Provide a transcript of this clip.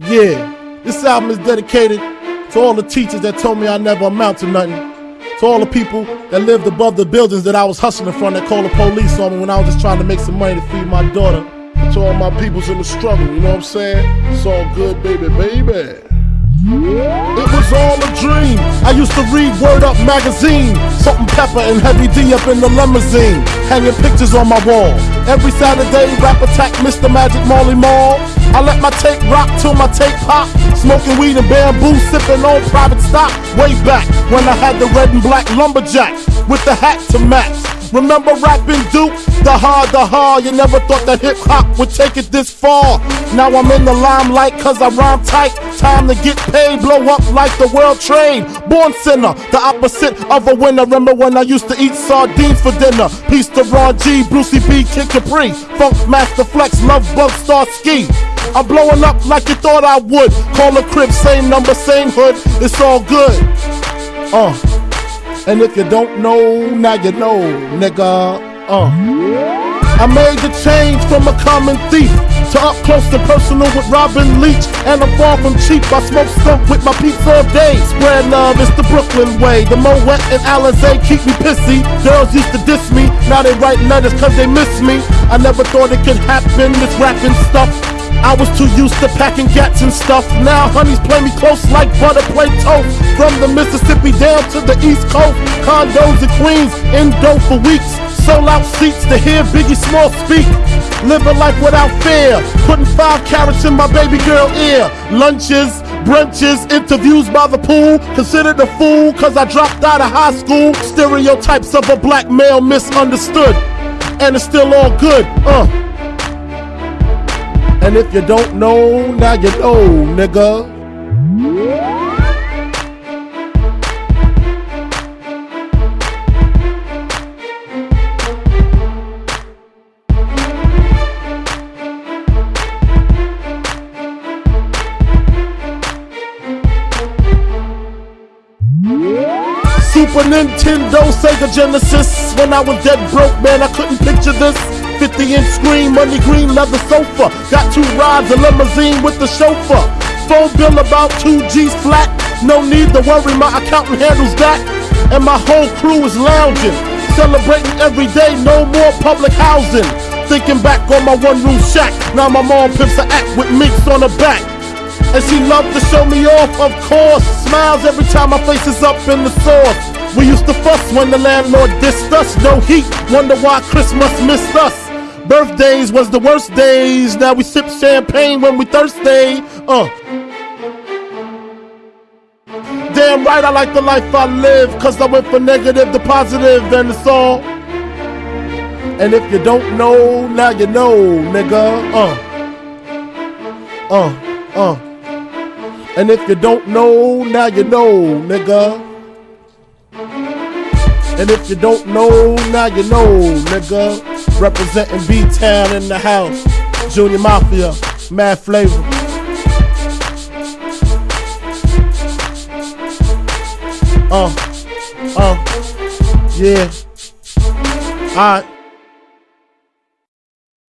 Yeah, this album is dedicated to all the teachers that told me I never amount to nothing. To all the people that lived above the buildings that I was hustling from that called the police on me when I was just trying to make some money to feed my daughter. To all my peoples in the struggle, you know what I'm saying? It's all good, baby, baby. It was all a dream. I used to read Word Up magazine, Salt and pepper and Heavy D up in the limousine, hanging pictures on my wall. Every Saturday, rap attack Mr. Magic Molly Marl. I let my tape rock till my tape pop. Smoking weed and bamboo, sipping on private stock. Way back when I had the red and black lumberjack with the hat to match. Remember rapping Duke? The hard, the hard. You never thought that hip hop would take it this far. Now I'm in the limelight cause I rhyme tight. Time to get paid, blow up like the world trade. Born sinner, the opposite of a winner. Remember when I used to eat sardines for dinner? Peace to Ron G, Brucey B, Kid Capri, Funk Master Flex, Love Bug, Star Ski. I'm blowing up like you thought I would. Call a crib, same number, same hood. It's all good. Uh. And if you don't know, now you know, nigga. Uh. I made the change from a common thief to up close and personal with Robin Leach. And I'm far from cheap. I smoke skunk with my pizza all day. Spread love, it's the Brooklyn way. The Moet and Alizé keep me pissy. Girls used to diss me, now they write letters cause they miss me. I never thought it could happen, this rapping stuff. I was too used to packing gats and stuff. Now honeys play me close like butter play toast. From the Mississippi down to the East Coast, condos in Queens, in dope for weeks. Sold out seats to hear Biggie Small speak. Live a life without fear. Putting five carrots in my baby girl ear. Lunches, brunches, interviews by the pool. Considered a fool cause I dropped out of high school. Stereotypes of a black male misunderstood. And it's still all good, uh. And if you don't know, now you know, nigga. Super Nintendo, Sega Genesis. When I was dead broke, man, I couldn't picture this. 50 inch screen, money green leather sofa. Got two rides, a limousine with the chauffeur. Phone bill about 2 G's flat. No need to worry, my accountant handles that. And my whole crew is lounging. Celebrating every day, no more public housing. Thinking back on my one room shack. Now my mom pimps a act with minks on her back. And she loved to show me off, of course. Smiles every time my face is up in the sauce. We used to fuss when the landlord dissed us. No heat, wonder why Christmas missed us. Birthdays was the worst days. Now we sip champagne when we thirsty. Uh. Damn right, I like the life I live. Cause I went from negative to positive, and it's all. And if you don't know, now you know, nigga. Uh. Uh. Uh. And if you don't know, now you know, nigga. And if you don't know, now you know, nigga. Representing B-Town in the house. Junior Mafia, Mad Flavor. Uh, uh, yeah. Alright.